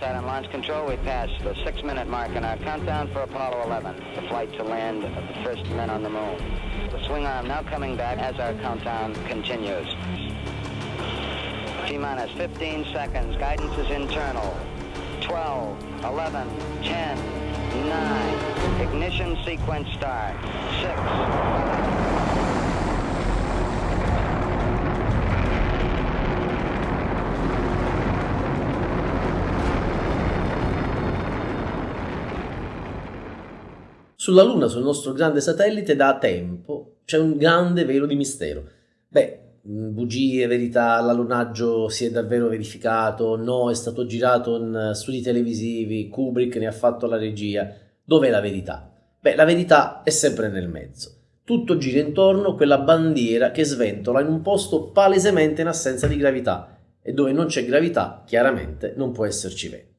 side on launch control. We passed the six-minute mark in our countdown for Apollo 11, the flight to land of the first men on the moon. The swing arm now coming back as our countdown continues. T-minus 15 seconds. Guidance is internal. 12, 11, 10, 9. Ignition sequence start. 6, Sulla Luna, sul nostro grande satellite, da tempo c'è un grande velo di mistero. Beh, mm, bugie, verità, l'allunaggio si è davvero verificato, no, è stato girato in studi televisivi, Kubrick ne ha fatto la regia. Dov'è la verità? Beh, la verità è sempre nel mezzo. Tutto gira intorno a quella bandiera che sventola in un posto palesemente in assenza di gravità e dove non c'è gravità, chiaramente non può esserci vento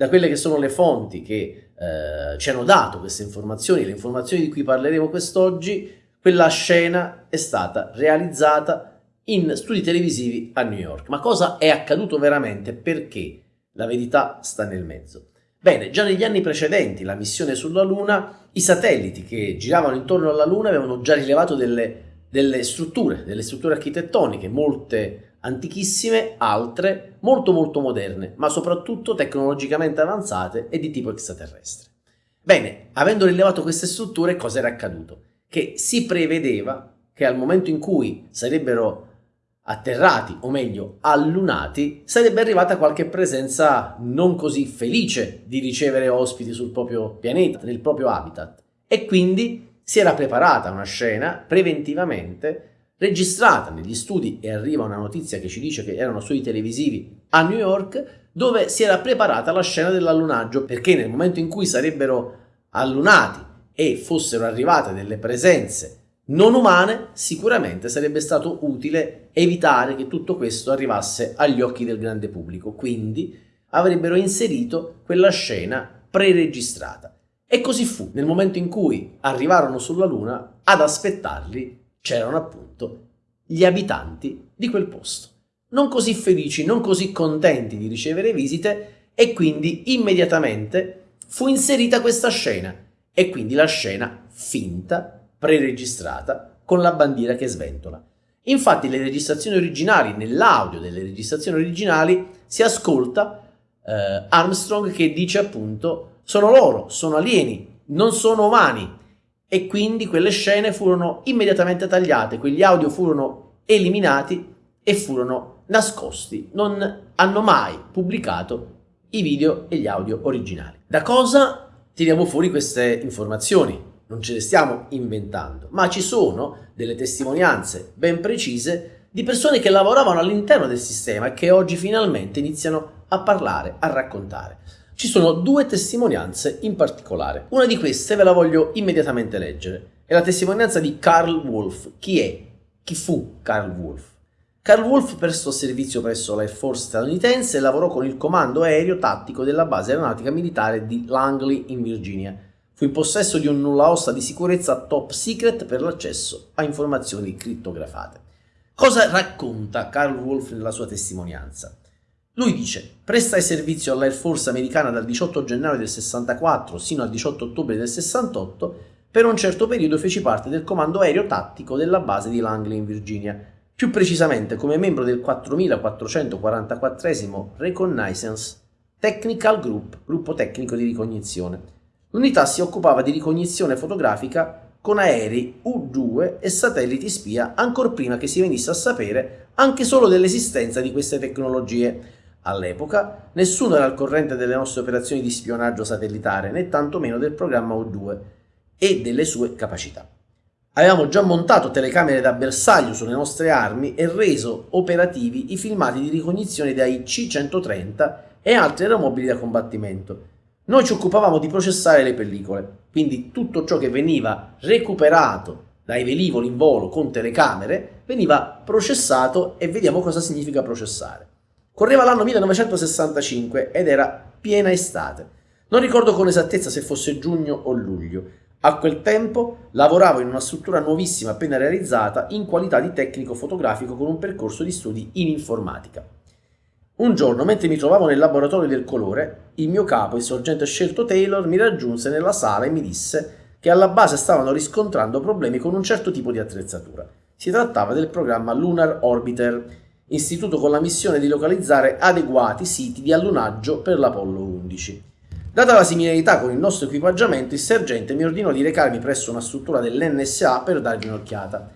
da quelle che sono le fonti che eh, ci hanno dato queste informazioni, le informazioni di cui parleremo quest'oggi, quella scena è stata realizzata in studi televisivi a New York. Ma cosa è accaduto veramente? Perché? La verità sta nel mezzo. Bene, già negli anni precedenti la missione sulla Luna, i satelliti che giravano intorno alla Luna avevano già rilevato delle, delle strutture, delle strutture architettoniche, molte antichissime, altre molto molto moderne, ma soprattutto tecnologicamente avanzate e di tipo extraterrestre. Bene, avendo rilevato queste strutture, cosa era accaduto? Che si prevedeva che al momento in cui sarebbero atterrati, o meglio allunati, sarebbe arrivata qualche presenza non così felice di ricevere ospiti sul proprio pianeta, nel proprio habitat. E quindi si era preparata una scena preventivamente registrata negli studi e arriva una notizia che ci dice che erano studi televisivi a New York dove si era preparata la scena dell'allunaggio perché nel momento in cui sarebbero allunati e fossero arrivate delle presenze non umane sicuramente sarebbe stato utile evitare che tutto questo arrivasse agli occhi del grande pubblico. Quindi avrebbero inserito quella scena preregistrata. E così fu. Nel momento in cui arrivarono sulla luna ad aspettarli c'erano appunto gli abitanti di quel posto, non così felici, non così contenti di ricevere visite e quindi immediatamente fu inserita questa scena e quindi la scena finta, preregistrata, con la bandiera che sventola. Infatti le registrazioni originali, nell'audio delle registrazioni originali, si ascolta eh, Armstrong che dice appunto sono loro, sono alieni, non sono umani, e quindi quelle scene furono immediatamente tagliate, quegli audio furono eliminati e furono nascosti, non hanno mai pubblicato i video e gli audio originali. Da cosa tiriamo fuori queste informazioni? Non ce le stiamo inventando, ma ci sono delle testimonianze ben precise di persone che lavoravano all'interno del sistema e che oggi finalmente iniziano a parlare, a raccontare. Ci sono due testimonianze in particolare. Una di queste ve la voglio immediatamente leggere. È la testimonianza di Carl Wolf. Chi è? Chi fu Carl Wolf? Carl Wolf prestò servizio presso l'Air Force statunitense e lavorò con il comando aereo tattico della base aeronautica militare di Langley in Virginia. Fu in possesso di un nulla osta di sicurezza top secret per l'accesso a informazioni crittografate. Cosa racconta Carl Wolf nella sua testimonianza? Lui dice, prestai servizio all'Air Force americana dal 18 gennaio del 64 sino al 18 ottobre del 68, per un certo periodo feci parte del comando aereo tattico della base di Langley in Virginia, più precisamente come membro del 4444 Reconnaissance Technical Group, gruppo tecnico di ricognizione. L'unità si occupava di ricognizione fotografica con aerei U-2 e satelliti spia ancor prima che si venisse a sapere anche solo dell'esistenza di queste tecnologie, All'epoca nessuno era al corrente delle nostre operazioni di spionaggio satellitare, né tantomeno del programma U2 e delle sue capacità. Avevamo già montato telecamere da bersaglio sulle nostre armi e reso operativi i filmati di ricognizione dai C-130 e altri aeromobili da combattimento. Noi ci occupavamo di processare le pellicole, quindi tutto ciò che veniva recuperato dai velivoli in volo con telecamere veniva processato e vediamo cosa significa processare. Correva l'anno 1965 ed era piena estate. Non ricordo con esattezza se fosse giugno o luglio. A quel tempo lavoravo in una struttura nuovissima appena realizzata in qualità di tecnico fotografico con un percorso di studi in informatica. Un giorno, mentre mi trovavo nel laboratorio del colore, il mio capo, il sorgente scelto Taylor, mi raggiunse nella sala e mi disse che alla base stavano riscontrando problemi con un certo tipo di attrezzatura. Si trattava del programma Lunar Orbiter, istituto con la missione di localizzare adeguati siti di allunaggio per l'Apollo 11. Data la similarità con il nostro equipaggiamento, il sergente mi ordinò di recarmi presso una struttura dell'NSA per dargli un'occhiata.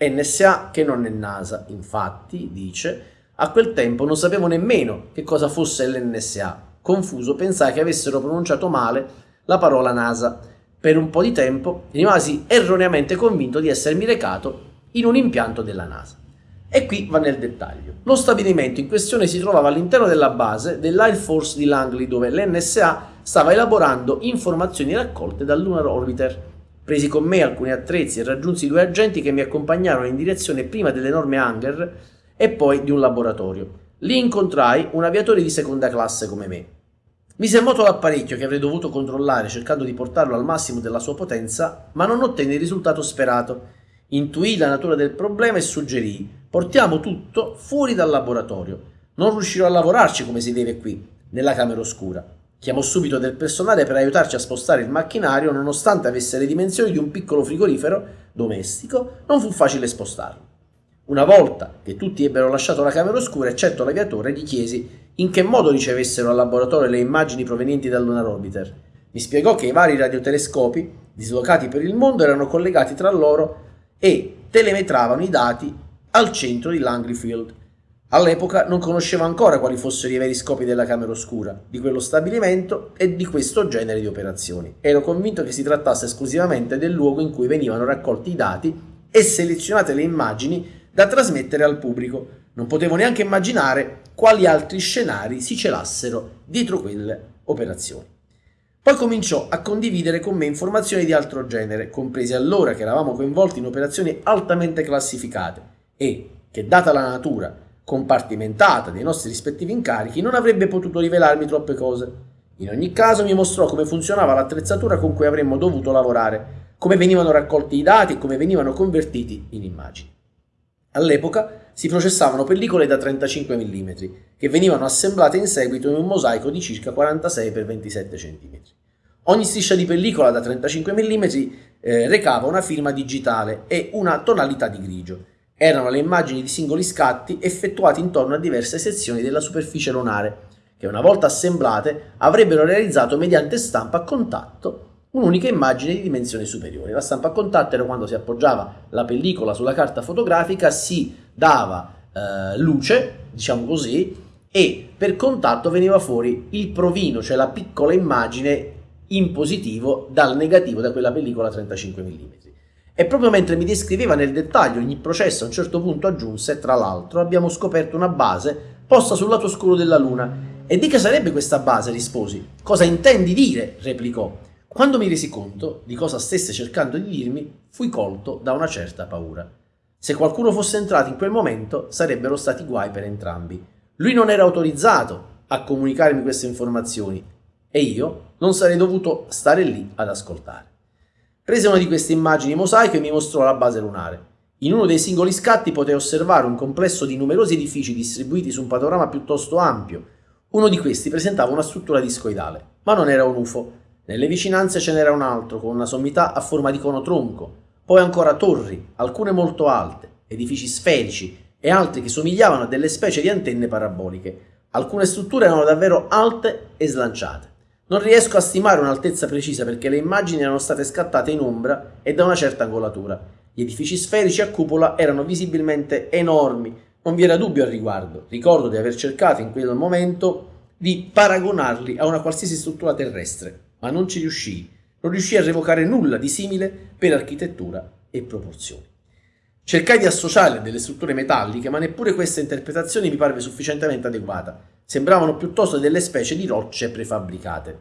NSA che non è NASA, infatti, dice, a quel tempo non sapevo nemmeno che cosa fosse l'NSA. Confuso, pensai che avessero pronunciato male la parola NASA. Per un po' di tempo rimasi erroneamente convinto di essermi recato in un impianto della NASA. E qui va nel dettaglio. Lo stabilimento in questione si trovava all'interno della base dell'Air Force di Langley dove l'NSA stava elaborando informazioni raccolte dal Lunar Orbiter. Presi con me alcuni attrezzi e raggiunsi due agenti che mi accompagnarono in direzione prima dell'enorme hangar e poi di un laboratorio. Lì incontrai un aviatore di seconda classe come me. In moto l'apparecchio che avrei dovuto controllare cercando di portarlo al massimo della sua potenza, ma non ottenni il risultato sperato. Intuì la natura del problema e suggerì portiamo tutto fuori dal laboratorio. Non riuscirò a lavorarci come si deve qui, nella camera oscura. Chiamò subito del personale per aiutarci a spostare il macchinario, nonostante avesse le dimensioni di un piccolo frigorifero domestico, non fu facile spostarlo. Una volta che tutti ebbero lasciato la camera oscura, eccetto l'aviatore, gli chiesi in che modo ricevessero al laboratorio le immagini provenienti dal Lunar Orbiter. Mi spiegò che i vari radiotelescopi, dislocati per il mondo, erano collegati tra loro e telemetravano i dati al centro di Langley Field. All'epoca non conoscevo ancora quali fossero i veri scopi della camera oscura, di quello stabilimento e di questo genere di operazioni. Ero convinto che si trattasse esclusivamente del luogo in cui venivano raccolti i dati e selezionate le immagini da trasmettere al pubblico. Non potevo neanche immaginare quali altri scenari si celassero dietro quelle operazioni. Poi cominciò a condividere con me informazioni di altro genere, comprese allora che eravamo coinvolti in operazioni altamente classificate e che, data la natura compartimentata dei nostri rispettivi incarichi, non avrebbe potuto rivelarmi troppe cose. In ogni caso mi mostrò come funzionava l'attrezzatura con cui avremmo dovuto lavorare, come venivano raccolti i dati e come venivano convertiti in immagini. All'epoca si processavano pellicole da 35 mm, che venivano assemblate in seguito in un mosaico di circa 46 x 27 cm. Ogni striscia di pellicola da 35 mm eh, recava una firma digitale e una tonalità di grigio. Erano le immagini di singoli scatti effettuati intorno a diverse sezioni della superficie lunare, che una volta assemblate avrebbero realizzato mediante stampa a contatto un'unica immagine di dimensione superiore. La stampa a contatto era quando si appoggiava la pellicola sulla carta fotografica, si dava eh, luce, diciamo così, e per contatto veniva fuori il provino, cioè la piccola immagine in positivo dal negativo da quella pellicola 35 mm. E proprio mentre mi descriveva nel dettaglio ogni processo, a un certo punto aggiunse, tra l'altro, abbiamo scoperto una base posta sul lato oscuro della Luna. E di che sarebbe questa base? risposi. Cosa intendi dire? replicò. Quando mi resi conto di cosa stesse cercando di dirmi, fui colto da una certa paura. Se qualcuno fosse entrato in quel momento, sarebbero stati guai per entrambi. Lui non era autorizzato a comunicarmi queste informazioni e io non sarei dovuto stare lì ad ascoltare. Prese una di queste immagini mosaico e mi mostrò la base lunare. In uno dei singoli scatti potei osservare un complesso di numerosi edifici distribuiti su un panorama piuttosto ampio. Uno di questi presentava una struttura discoidale, ma non era un UFO. Nelle vicinanze ce n'era un altro con una sommità a forma di cono tronco, poi ancora torri, alcune molto alte, edifici sferici e altri che somigliavano a delle specie di antenne paraboliche. Alcune strutture erano davvero alte e slanciate. Non riesco a stimare un'altezza precisa perché le immagini erano state scattate in ombra e da una certa angolatura. Gli edifici sferici a cupola erano visibilmente enormi, non vi era dubbio al riguardo. Ricordo di aver cercato in quel momento di paragonarli a una qualsiasi struttura terrestre, ma non ci riuscii. Non riuscii a revocare nulla di simile per architettura e proporzioni. Cercai di associarle a delle strutture metalliche, ma neppure questa interpretazione mi parve sufficientemente adeguata sembravano piuttosto delle specie di rocce prefabbricate.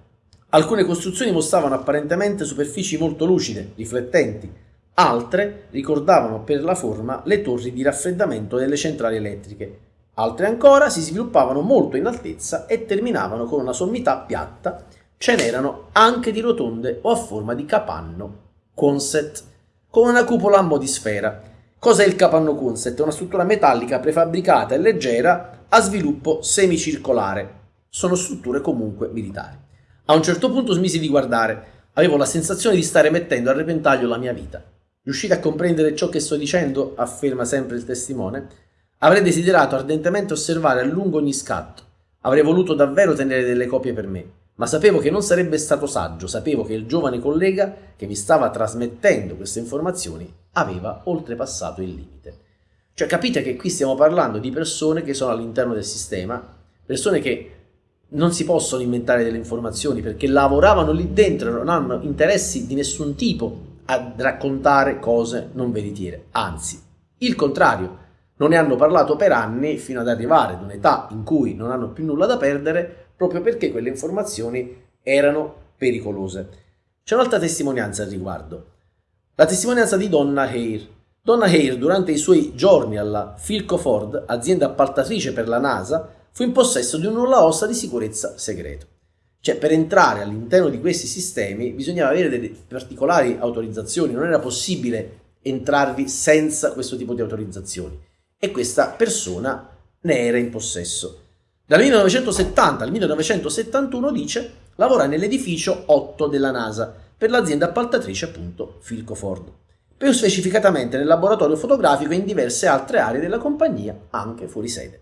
Alcune costruzioni mostravano apparentemente superfici molto lucide, riflettenti, altre ricordavano per la forma le torri di raffreddamento delle centrali elettriche, altre ancora si sviluppavano molto in altezza e terminavano con una sommità piatta, ce n'erano anche di rotonde o a forma di capanno, Quonset, con una cupola a mo' di sfera. Cos'è il capanno Quonset? È una struttura metallica prefabbricata e leggera a sviluppo semicircolare. Sono strutture comunque militari. A un certo punto smisi di guardare. Avevo la sensazione di stare mettendo a repentaglio la mia vita. Riuscite a comprendere ciò che sto dicendo? afferma sempre il testimone. Avrei desiderato ardentemente osservare a lungo ogni scatto. Avrei voluto davvero tenere delle copie per me, ma sapevo che non sarebbe stato saggio, sapevo che il giovane collega che mi stava trasmettendo queste informazioni aveva oltrepassato il limite. Cioè capite che qui stiamo parlando di persone che sono all'interno del sistema, persone che non si possono inventare delle informazioni perché lavoravano lì dentro, non hanno interessi di nessun tipo a raccontare cose non veritiere, anzi, il contrario, non ne hanno parlato per anni fino ad arrivare ad un'età in cui non hanno più nulla da perdere proprio perché quelle informazioni erano pericolose. C'è un'altra testimonianza al riguardo, la testimonianza di Donna Hare. Donna Hare, durante i suoi giorni alla Philco Ford, azienda appaltatrice per la NASA, fu in possesso di un nulla ossa di sicurezza segreto. Cioè, per entrare all'interno di questi sistemi bisognava avere delle particolari autorizzazioni, non era possibile entrarvi senza questo tipo di autorizzazioni. E questa persona ne era in possesso. Dal 1970 al 1971 dice lavora nell'edificio 8 della NASA per l'azienda appaltatrice appunto Filco Ford. Più specificatamente nel laboratorio fotografico e in diverse altre aree della compagnia, anche fuori sede.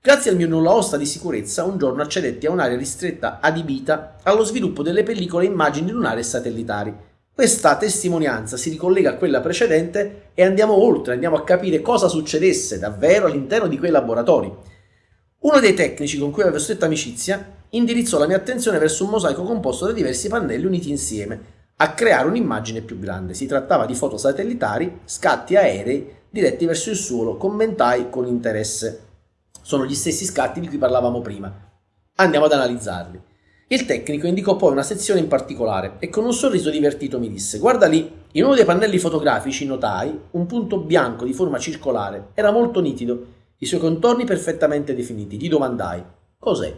Grazie al mio nulla osta di sicurezza, un giorno accedetti a un'area ristretta adibita allo sviluppo delle pellicole immagini lunari e satellitari. Questa testimonianza si ricollega a quella precedente e andiamo oltre, andiamo a capire cosa succedesse davvero all'interno di quei laboratori. Uno dei tecnici con cui avevo stretta amicizia indirizzò la mia attenzione verso un mosaico composto da diversi pannelli uniti insieme, a creare un'immagine più grande. Si trattava di foto satellitari, scatti aerei diretti verso il suolo, commentai con interesse. Sono gli stessi scatti di cui parlavamo prima. Andiamo ad analizzarli. Il tecnico indicò poi una sezione in particolare e con un sorriso divertito mi disse Guarda lì, in uno dei pannelli fotografici notai un punto bianco di forma circolare. Era molto nitido, i suoi contorni perfettamente definiti. Gli domandai Cos'è?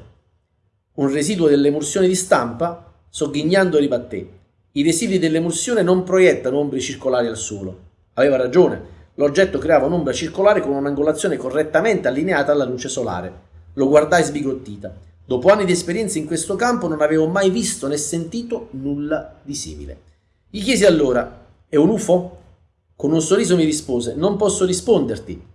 Un residuo dell'emulsione di stampa? Sogghignando ribatté. I residui dell'emulsione non proiettano ombre circolari al suolo. Aveva ragione. L'oggetto creava un'ombra circolare con un'angolazione correttamente allineata alla luce solare. Lo guardai sbigottita. Dopo anni di esperienza in questo campo non avevo mai visto né sentito nulla di simile. Gli chiesi allora, è un UFO? Con un sorriso mi rispose, non posso risponderti.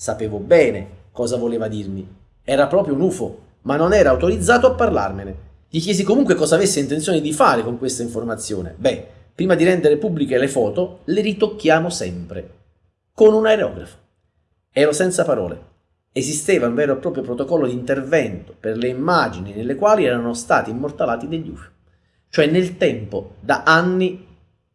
Sapevo bene cosa voleva dirmi. Era proprio un UFO, ma non era autorizzato a parlarmene. Gli chiesi comunque cosa avesse intenzione di fare con questa informazione. Beh, prima di rendere pubbliche le foto, le ritocchiamo sempre con un aerografo. Ero senza parole. Esisteva un vero e proprio protocollo di intervento per le immagini nelle quali erano stati immortalati degli UFO. Cioè nel tempo, da anni,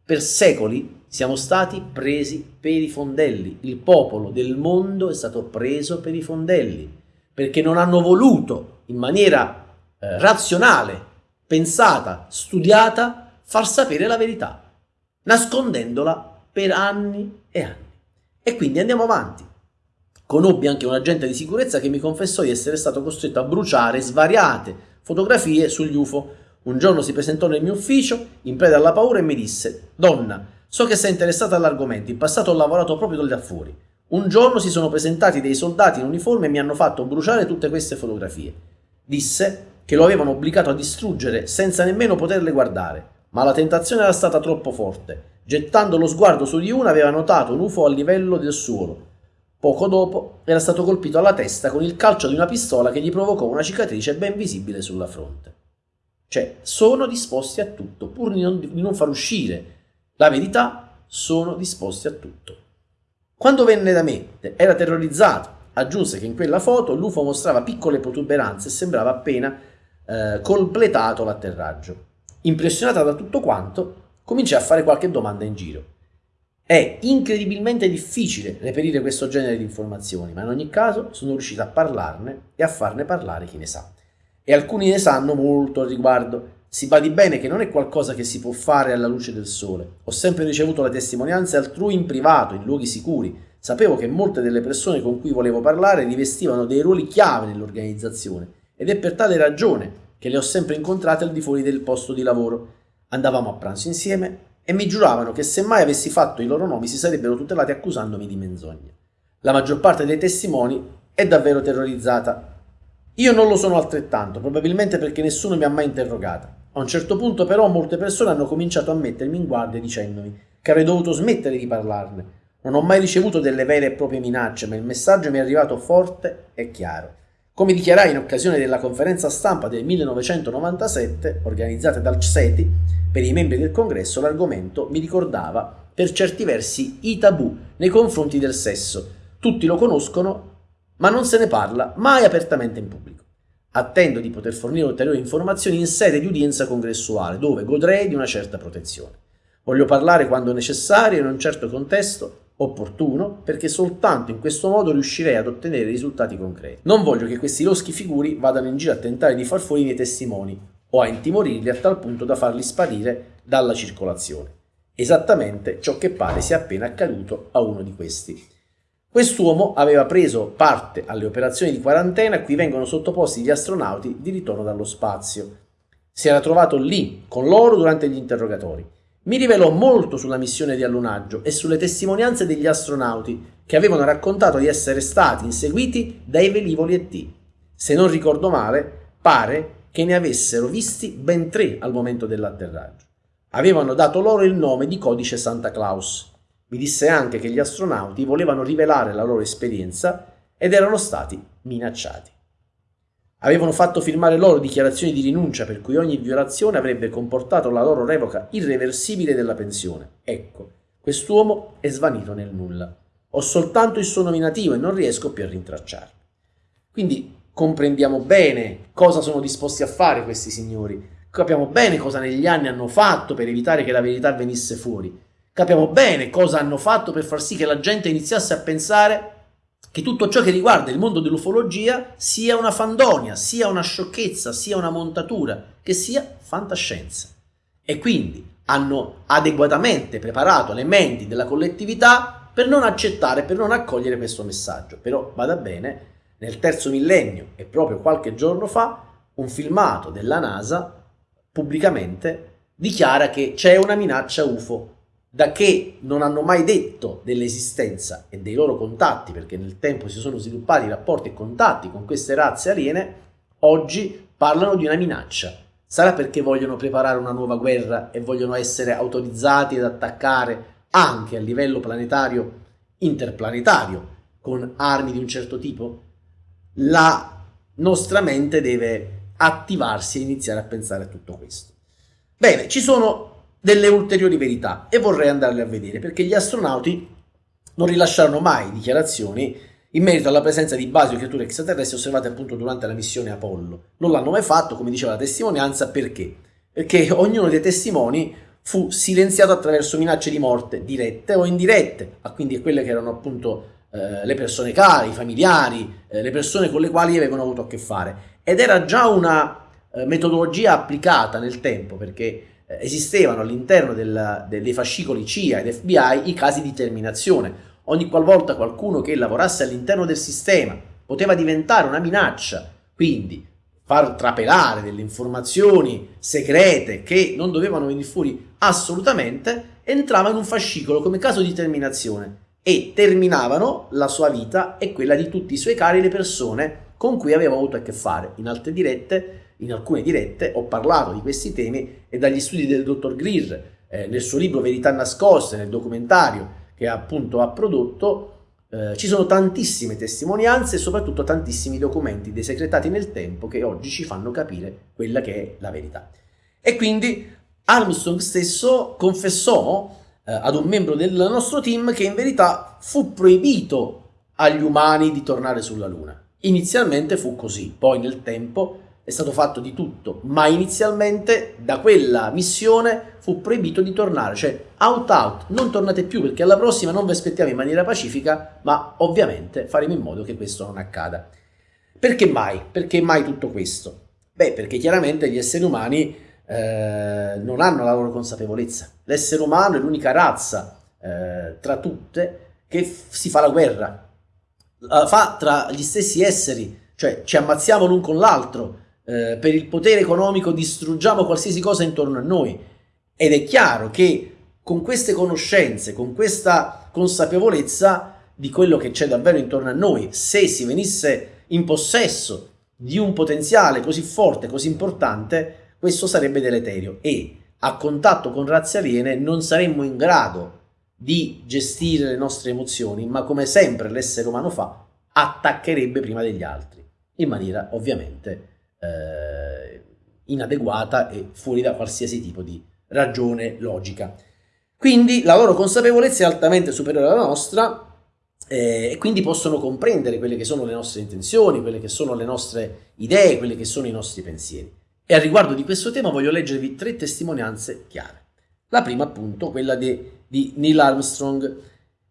per secoli, siamo stati presi per i fondelli. Il popolo del mondo è stato preso per i fondelli perché non hanno voluto in maniera eh, razionale, pensata, studiata, far sapere la verità, nascondendola per anni e anni. E quindi andiamo avanti. Conobbi anche un agente di sicurezza che mi confessò di essere stato costretto a bruciare svariate fotografie sugli UFO. Un giorno si presentò nel mio ufficio, in preda alla paura, e mi disse: Donna, so che sei interessata all'argomento, in passato ho lavorato proprio da fuori. Un giorno si sono presentati dei soldati in uniforme e mi hanno fatto bruciare tutte queste fotografie. Disse che lo avevano obbligato a distruggere senza nemmeno poterle guardare, ma la tentazione era stata troppo forte Gettando lo sguardo su di una aveva notato un UFO a livello del suolo. Poco dopo era stato colpito alla testa con il calcio di una pistola che gli provocò una cicatrice ben visibile sulla fronte. Cioè, sono disposti a tutto, pur di non, di non far uscire la verità, sono disposti a tutto. Quando venne da me, era terrorizzato. Aggiunse che in quella foto l'UFO mostrava piccole protuberanze e sembrava appena eh, completato l'atterraggio. Impressionata da tutto quanto, cominciai a fare qualche domanda in giro. È incredibilmente difficile reperire questo genere di informazioni, ma in ogni caso sono riuscito a parlarne e a farne parlare chi ne sa. E alcuni ne sanno molto al riguardo. Si badi bene che non è qualcosa che si può fare alla luce del sole. Ho sempre ricevuto le testimonianze altrui in privato, in luoghi sicuri. Sapevo che molte delle persone con cui volevo parlare rivestivano dei ruoli chiave nell'organizzazione ed è per tale ragione che le ho sempre incontrate al di fuori del posto di lavoro. Andavamo a pranzo insieme e mi giuravano che se mai avessi fatto i loro nomi si sarebbero tutelati accusandomi di menzogna. La maggior parte dei testimoni è davvero terrorizzata. Io non lo sono altrettanto, probabilmente perché nessuno mi ha mai interrogata. A un certo punto però molte persone hanno cominciato a mettermi in guardia dicendomi che avrei dovuto smettere di parlarne. Non ho mai ricevuto delle vere e proprie minacce, ma il messaggio mi è arrivato forte e chiaro. Come dichiarai in occasione della conferenza stampa del 1997, organizzata dal CSETI per i membri del congresso, l'argomento mi ricordava per certi versi i tabù nei confronti del sesso. Tutti lo conoscono, ma non se ne parla mai apertamente in pubblico. Attendo di poter fornire ulteriori informazioni in sede di udienza congressuale, dove godrei di una certa protezione. Voglio parlare quando necessario in un certo contesto opportuno, perché soltanto in questo modo riuscirei ad ottenere risultati concreti. Non voglio che questi loschi figuri vadano in giro a tentare di far fuori i miei testimoni o a intimorirli a tal punto da farli sparire dalla circolazione. Esattamente ciò che pare sia appena accaduto a uno di questi. Quest'uomo aveva preso parte alle operazioni di quarantena a cui vengono sottoposti gli astronauti di ritorno dallo spazio. Si era trovato lì con loro durante gli interrogatori. Mi rivelò molto sulla missione di allunaggio e sulle testimonianze degli astronauti che avevano raccontato di essere stati inseguiti dai velivoli ET. Se non ricordo male, pare che ne avessero visti ben tre al momento dell'atterraggio. Avevano dato loro il nome di codice Santa Claus mi disse anche che gli astronauti volevano rivelare la loro esperienza ed erano stati minacciati. Avevano fatto firmare loro dichiarazioni di rinuncia per cui ogni violazione avrebbe comportato la loro revoca irreversibile della pensione. Ecco, quest'uomo è svanito nel nulla. Ho soltanto il suo nominativo e non riesco più a rintracciarlo. Quindi comprendiamo bene cosa sono disposti a fare questi signori, capiamo bene cosa negli anni hanno fatto per evitare che la verità venisse fuori capiamo bene cosa hanno fatto per far sì che la gente iniziasse a pensare che tutto ciò che riguarda il mondo dell'ufologia sia una fandonia, sia una sciocchezza, sia una montatura, che sia fantascienza. E quindi hanno adeguatamente preparato le menti della collettività per non accettare, per non accogliere questo messaggio. Però vada bene, nel terzo millennio e proprio qualche giorno fa, un filmato della NASA pubblicamente dichiara che c'è una minaccia UFO da che non hanno mai detto dell'esistenza e dei loro contatti, perché nel tempo si sono sviluppati rapporti e contatti con queste razze aliene, oggi parlano di una minaccia. Sarà perché vogliono preparare una nuova guerra e vogliono essere autorizzati ad attaccare anche a livello planetario, interplanetario, con armi di un certo tipo? La nostra mente deve attivarsi e iniziare a pensare a tutto questo. Bene, ci sono delle ulteriori verità e vorrei andarle a vedere perché gli astronauti non rilasciarono mai dichiarazioni in merito alla presenza di basi o creature extraterrestri osservate appunto durante la missione Apollo. Non l'hanno mai fatto, come diceva la testimonianza, perché? Perché ognuno dei testimoni fu silenziato attraverso minacce di morte dirette o indirette, a quindi quelle che erano appunto eh, le persone care, i familiari, eh, le persone con le quali avevano avuto a che fare. Ed era già una eh, metodologia applicata nel tempo, perché eh, esistevano all'interno dei fascicoli CIA ed FBI i casi di terminazione. Ogni qualvolta qualcuno che lavorasse all'interno del sistema poteva diventare una minaccia, quindi far trapelare delle informazioni segrete che non dovevano venire fuori assolutamente, entrava in un fascicolo come caso di terminazione e terminavano la sua vita e quella di tutti i suoi cari le persone con cui aveva avuto a che fare. In altre dirette in alcune dirette ho parlato di questi temi e dagli studi del dottor Greer eh, nel suo libro Verità nascoste, nel documentario che appunto ha prodotto, eh, ci sono tantissime testimonianze e soprattutto tantissimi documenti desecretati nel tempo che oggi ci fanno capire quella che è la verità. E quindi Armstrong stesso confessò eh, ad un membro del nostro team che in verità fu proibito agli umani di tornare sulla Luna. Inizialmente fu così, poi nel tempo è stato fatto di tutto, ma inizialmente da quella missione fu proibito di tornare, cioè out out, non tornate più perché alla prossima non vi aspettiamo in maniera pacifica, ma ovviamente faremo in modo che questo non accada. Perché mai? Perché mai tutto questo? Beh, perché chiaramente gli esseri umani eh, non hanno la loro consapevolezza. L'essere umano è l'unica razza eh, tra tutte che si fa la guerra, la fa tra gli stessi esseri, cioè ci ammazziamo l'un con l'altro, eh, per il potere economico distruggiamo qualsiasi cosa intorno a noi. Ed è chiaro che con queste conoscenze, con questa consapevolezza, di quello che c'è davvero intorno a noi, se si venisse in possesso di un potenziale così forte, così importante, questo sarebbe deleterio e a contatto con razze aliene non saremmo in grado di gestire le nostre emozioni, ma come sempre l'essere umano fa, attaccherebbe prima degli altri, in maniera ovviamente eh, inadeguata e fuori da qualsiasi tipo di ragione logica. Quindi la loro consapevolezza è altamente superiore alla nostra eh, e quindi possono comprendere quelle che sono le nostre intenzioni, quelle che sono le nostre idee, quelli che sono i nostri pensieri. E a riguardo di questo tema voglio leggervi tre testimonianze chiare. La prima appunto, quella di, di Neil Armstrong.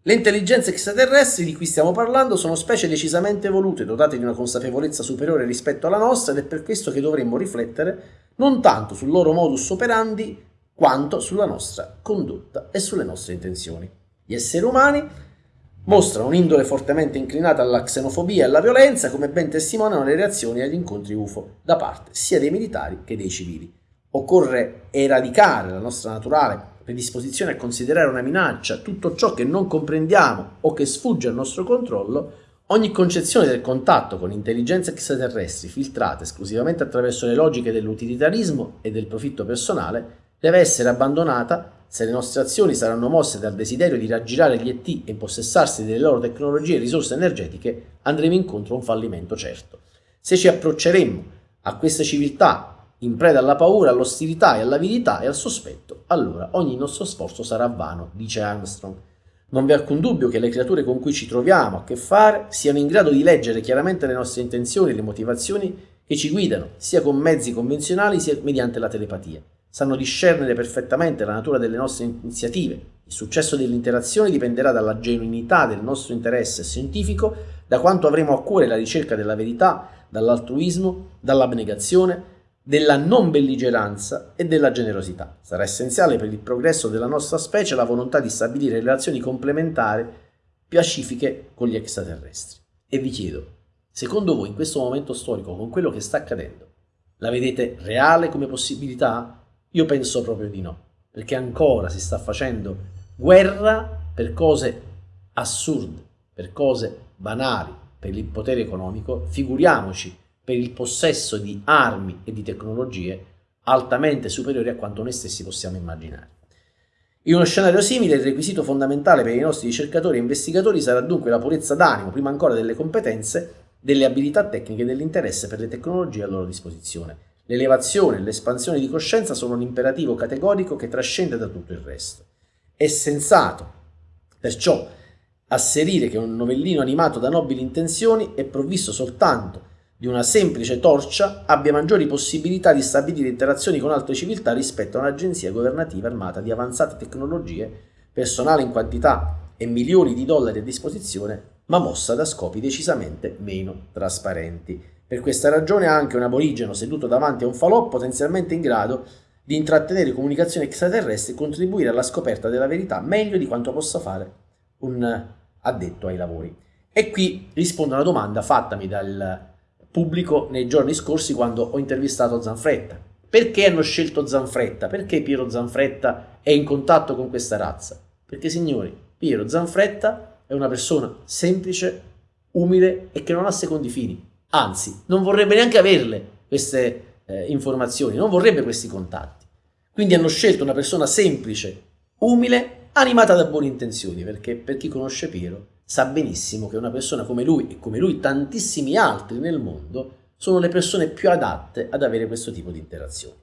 Le intelligenze extraterrestri di cui stiamo parlando sono specie decisamente evolute, dotate di una consapevolezza superiore rispetto alla nostra ed è per questo che dovremmo riflettere non tanto sul loro modus operandi quanto sulla nostra condotta e sulle nostre intenzioni. Gli esseri umani mostrano un'indole fortemente inclinata alla xenofobia e alla violenza, come ben testimoniano le reazioni agli incontri UFO da parte sia dei militari che dei civili. Occorre eradicare la nostra naturale predisposizione a considerare una minaccia tutto ciò che non comprendiamo o che sfugge al nostro controllo Ogni concezione del contatto con intelligenze extraterrestri filtrate esclusivamente attraverso le logiche dell'utilitarismo e del profitto personale deve essere abbandonata se le nostre azioni saranno mosse dal desiderio di raggirare gli ET e impossessarsi delle loro tecnologie e risorse energetiche, andremo incontro a un fallimento certo. Se ci approcceremmo a queste civiltà in preda alla paura, all'ostilità e all'avidità e al sospetto, allora ogni nostro sforzo sarà vano, dice Armstrong. Non vi è alcun dubbio che le creature con cui ci troviamo a che fare siano in grado di leggere chiaramente le nostre intenzioni e le motivazioni che ci guidano, sia con mezzi convenzionali sia mediante la telepatia. Sanno discernere perfettamente la natura delle nostre iniziative. Il successo dell'interazione dipenderà dalla genuinità del nostro interesse scientifico, da quanto avremo a cuore la ricerca della verità, dall'altruismo, dall'abnegazione, della non belligeranza e della generosità. Sarà essenziale per il progresso della nostra specie la volontà di stabilire relazioni complementari pacifiche con gli extraterrestri. E vi chiedo, secondo voi in questo momento storico, con quello che sta accadendo, la vedete reale come possibilità? Io penso proprio di no, perché ancora si sta facendo guerra per cose assurde, per cose banali, per il potere economico, figuriamoci per il possesso di armi e di tecnologie altamente superiori a quanto noi stessi possiamo immaginare. In uno scenario simile, il requisito fondamentale per i nostri ricercatori e investigatori sarà dunque la purezza d'animo, prima ancora delle competenze, delle abilità tecniche e dell'interesse per le tecnologie a loro disposizione. L'elevazione e l'espansione di coscienza sono un imperativo categorico che trascende da tutto il resto. È sensato, perciò, asserire che un novellino animato da nobili intenzioni è provvisto soltanto di una semplice torcia abbia maggiori possibilità di stabilire interazioni con altre civiltà rispetto a un'agenzia governativa armata di avanzate tecnologie, personale in quantità e milioni di dollari a disposizione, ma mossa da scopi decisamente meno trasparenti. Per questa ragione anche un aborigeno seduto davanti a un falò potenzialmente in grado di intrattenere comunicazioni extraterrestri e contribuire alla scoperta della verità meglio di quanto possa fare un addetto ai lavori. E qui rispondo a una domanda fattami dal pubblico nei giorni scorsi quando ho intervistato Zanfretta. Perché hanno scelto Zanfretta? Perché Piero Zanfretta è in contatto con questa razza? Perché signori, Piero Zanfretta è una persona semplice, umile e che non ha secondi fini. Anzi, non vorrebbe neanche averle queste eh, informazioni, non vorrebbe questi contatti. Quindi hanno scelto una persona semplice, umile, animata da buone intenzioni, perché per chi conosce Piero sa benissimo che una persona come lui e come lui tantissimi altri nel mondo sono le persone più adatte ad avere questo tipo di interazioni.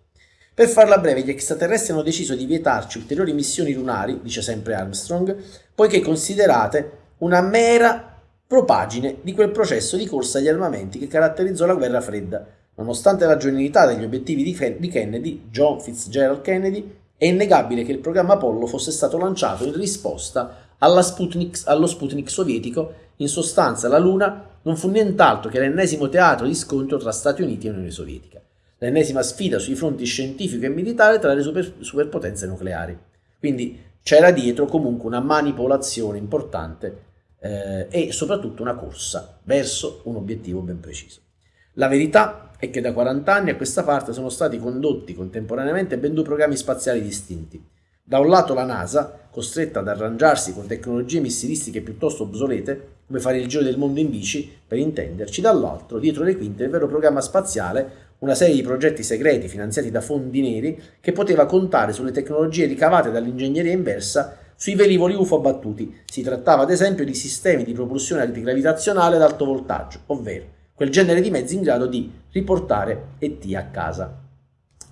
Per farla breve, gli extraterrestri hanno deciso di vietarci ulteriori missioni lunari, dice sempre Armstrong, poiché considerate una mera propagine di quel processo di corsa agli armamenti che caratterizzò la guerra fredda. Nonostante la genuinità degli obiettivi di Kennedy, John Fitzgerald Kennedy, è innegabile che il programma Apollo fosse stato lanciato in risposta Sputnik, allo Sputnik sovietico, in sostanza la Luna non fu nient'altro che l'ennesimo teatro di scontro tra Stati Uniti e Unione Sovietica, l'ennesima sfida sui fronti scientifico e militare tra le super, superpotenze nucleari. Quindi c'era dietro comunque una manipolazione importante eh, e soprattutto una corsa verso un obiettivo ben preciso. La verità è che da 40 anni a questa parte sono stati condotti contemporaneamente ben due programmi spaziali distinti Da un lato la NASA, costretta ad arrangiarsi con tecnologie missilistiche piuttosto obsolete, come fare il giro del mondo in bici, per intenderci, dall'altro, dietro le quinte, il vero programma spaziale, una serie di progetti segreti finanziati da fondi neri che poteva contare sulle tecnologie ricavate dall'ingegneria inversa sui velivoli UFO abbattuti. Si trattava ad esempio di sistemi di propulsione antigravitazionale ad alto voltaggio, ovvero quel genere di mezzi in grado di riportare ET a casa.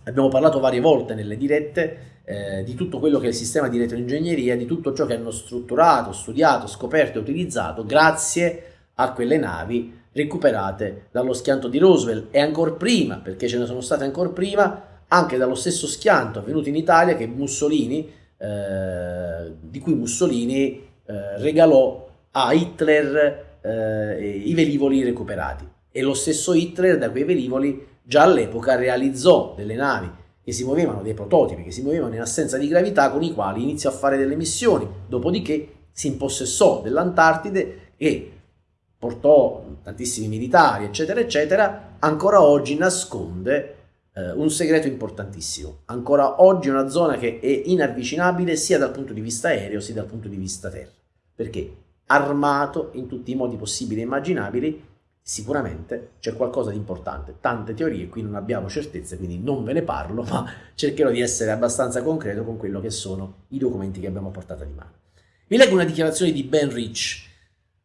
Abbiamo parlato varie volte nelle dirette eh, di tutto quello che è il sistema di retroingegneria, di tutto ciò che hanno strutturato, studiato, scoperto e utilizzato grazie a quelle navi recuperate dallo schianto di Roosevelt e ancora prima, perché ce ne sono state ancora prima, anche dallo stesso schianto avvenuto in Italia che Mussolini, eh, di cui Mussolini eh, regalò a Hitler eh, i velivoli recuperati. E lo stesso Hitler da quei velivoli già all'epoca realizzò delle navi che si muovevano, dei prototipi che si muovevano in assenza di gravità con i quali iniziò a fare delle missioni, dopodiché si impossessò dell'Antartide e portò tantissimi militari, eccetera, eccetera, ancora oggi nasconde eh, un segreto importantissimo. Ancora oggi una zona che è inavvicinabile sia dal punto di vista aereo sia dal punto di vista terra, perché? Armato in tutti i modi possibili e immaginabili, sicuramente c'è qualcosa di importante. Tante teorie, qui non abbiamo certezze, quindi non ve ne parlo, ma cercherò di essere abbastanza concreto con quello che sono i documenti che abbiamo portato di mano. Vi leggo una dichiarazione di Ben Rich,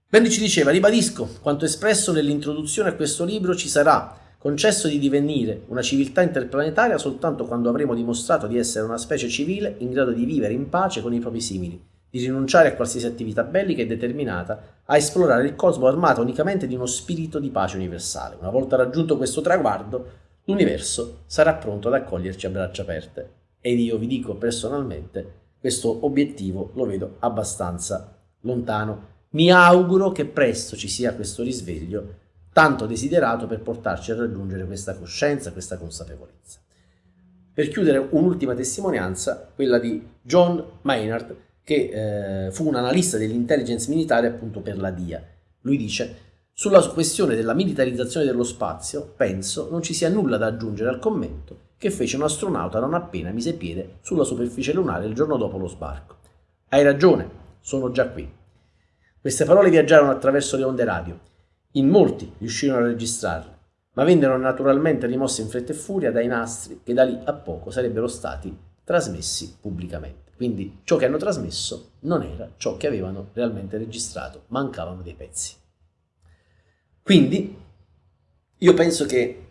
Bendy ci diceva, ribadisco, quanto espresso nell'introduzione a questo libro ci sarà concesso di divenire una civiltà interplanetaria soltanto quando avremo dimostrato di essere una specie civile in grado di vivere in pace con i propri simili, di rinunciare a qualsiasi attività bellica e determinata a esplorare il cosmo armato unicamente di uno spirito di pace universale. Una volta raggiunto questo traguardo, l'universo sarà pronto ad accoglierci a braccia aperte. Ed io vi dico personalmente, questo obiettivo lo vedo abbastanza lontano mi auguro che presto ci sia questo risveglio tanto desiderato per portarci a raggiungere questa coscienza, questa consapevolezza. Per chiudere un'ultima testimonianza, quella di John Maynard, che eh, fu un analista dell'intelligence militare appunto per la DIA. Lui dice, sulla questione della militarizzazione dello spazio, penso non ci sia nulla da aggiungere al commento che fece un astronauta non appena mise piede sulla superficie lunare il giorno dopo lo sbarco. Hai ragione, sono già qui. Queste parole viaggiarono attraverso le onde radio. In molti riuscirono a registrarle, ma vennero naturalmente rimosse in fretta e furia dai nastri che da lì a poco sarebbero stati trasmessi pubblicamente. Quindi ciò che hanno trasmesso non era ciò che avevano realmente registrato, mancavano dei pezzi. Quindi io penso che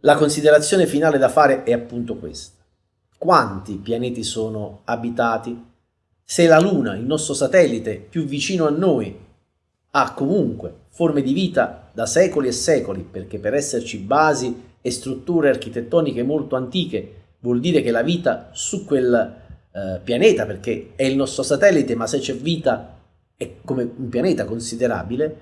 la considerazione finale da fare è appunto questa. Quanti pianeti sono abitati se la Luna, il nostro satellite più vicino a noi, ha comunque forme di vita da secoli e secoli, perché per esserci basi e strutture architettoniche molto antiche vuol dire che la vita su quel eh, pianeta, perché è il nostro satellite, ma se c'è vita è come un pianeta considerabile,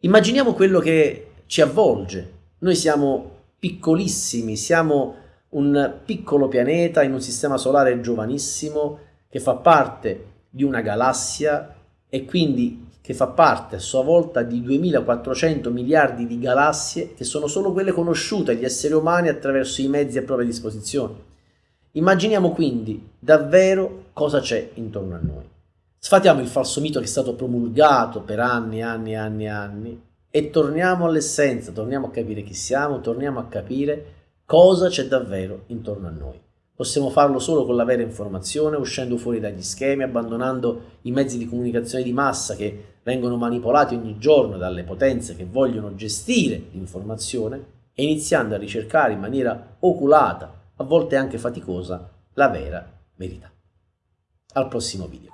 immaginiamo quello che ci avvolge. Noi siamo piccolissimi, siamo un piccolo pianeta in un sistema solare giovanissimo, che fa parte di una galassia e quindi che fa parte a sua volta di 2400 miliardi di galassie che sono solo quelle conosciute agli esseri umani attraverso i mezzi a propria disposizione. Immaginiamo quindi davvero cosa c'è intorno a noi. Sfatiamo il falso mito che è stato promulgato per anni e anni e anni e anni e torniamo all'essenza, torniamo a capire chi siamo, torniamo a capire cosa c'è davvero intorno a noi. Possiamo farlo solo con la vera informazione, uscendo fuori dagli schemi, abbandonando i mezzi di comunicazione di massa che vengono manipolati ogni giorno dalle potenze che vogliono gestire l'informazione e iniziando a ricercare in maniera oculata, a volte anche faticosa, la vera verità. Al prossimo video.